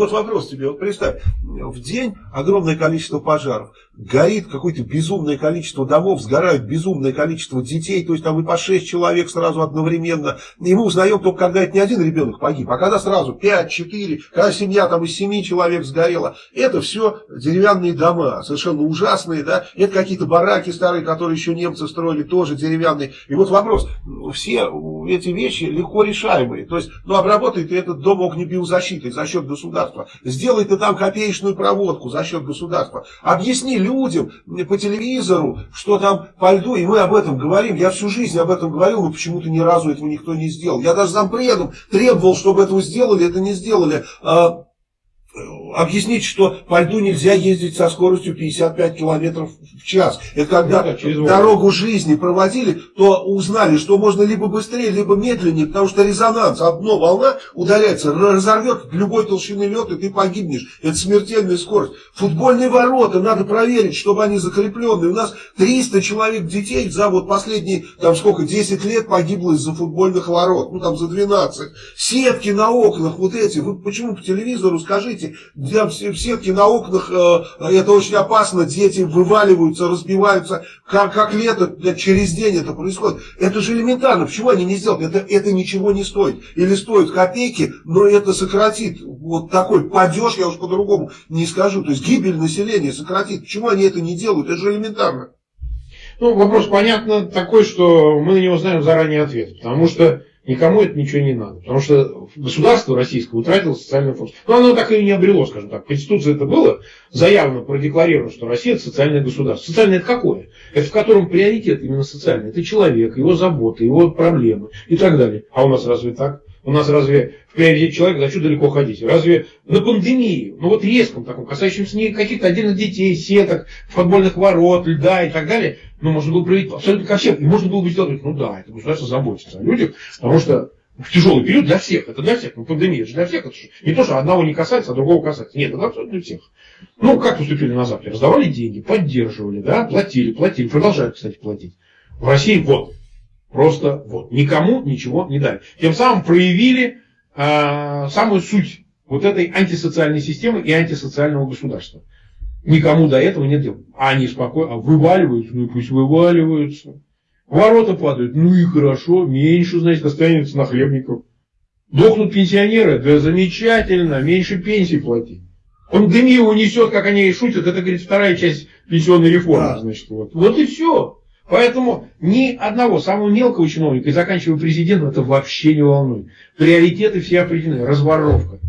Вот вопрос тебе, вот представь, в день огромное количество пожаров, горит какое-то безумное количество домов, сгорают безумное количество детей, то есть там и по 6 человек сразу одновременно. И мы узнаем только, когда это не один ребенок погиб, а когда сразу 5, 4, когда семья там из 7 человек сгорела. Это все деревянные дома, совершенно ужасные, да, это какие-то бараки старые, которые еще немцы строили, тоже деревянные. И вот вопрос, все эти вещи легко решаемые, то есть, ну, обработай ты этот дом огнебиозащитой за счет государства государства. Сделай ты там копеечную проводку за счет государства. Объясни людям по телевизору, что там по льду, и мы об этом говорим. Я всю жизнь об этом говорил, но почему-то ни разу этого никто не сделал. Я даже зампредом требовал, чтобы этого сделали, это не сделали. Объяснить, что по льду нельзя ездить со скоростью 55 километров в час. Это когда ну, да, дорогу жизни проводили, то узнали, что можно либо быстрее, либо медленнее, потому что резонанс, одно волна ударяется, разорвет любой толщины лед, и ты погибнешь. Это смертельная скорость. Футбольные ворота надо проверить, чтобы они закрепленные. У нас 300 человек детей за вот последние, там сколько, 10 лет погибло из-за футбольных ворот. Ну там за 12. Сетки на окнах вот эти. Вы почему по телевизору скажите, в сетке на окнах, э, это очень опасно, дети вываливаются, разбиваются, как, как лето, через день это происходит. Это же элементарно, почему они не сделают? Это, это ничего не стоит. Или стоит копейки, но это сократит вот такой падеж, я уж по-другому не скажу, то есть гибель населения сократит. Почему они это не делают? Это же элементарно. Ну, вопрос, понятно, такой, что мы на него знаем заранее ответ. Потому что никому это ничего не надо. Потому что государство российское утратило социальную функцию. Но оно так и не обрело, скажем так. В Конституции это было заявлено, продекларировано, что Россия это социальное государство. Социальное это какое? Это в котором приоритет именно социальный. Это человек, его заботы, его проблемы и так далее. А у нас разве так? У нас разве в приоритете человека, зачем далеко ходить? Разве на пандемии, ну вот резком таком, касающемся не каких-то отдельных детей, сеток, футбольных ворот, льда и так далее, ну, можно было проявить абсолютно ко всем. И можно было бы сделать, ну да, это государство заботится о людях, потому что в тяжелый период для всех, это для всех, ну пандемия же для всех, это же не то, что одного не касается, а другого касается. Нет, это абсолютно для всех. Ну, как поступили на Западе? Раздавали деньги, поддерживали, да, платили, платили, продолжают, кстати, платить. В России вот, просто вот, никому ничего не дали. Тем самым проявили э, самую суть вот этой антисоциальной системы и антисоциального государства. Никому до этого нет дела. А они спокойно, а вываливаются, ну и пусть вываливаются. Ворота падают, ну и хорошо, меньше, значит, останется на хлебников. Дохнут пенсионеры, да замечательно, меньше пенсий платить. Пандемию унесет, как они и шутят, это, говорит, вторая часть пенсионной реформы, да. значит, вот. Вот и все. Поэтому ни одного самого мелкого чиновника и заканчивая президентом это вообще не волнует. Приоритеты все определены. Разворовка.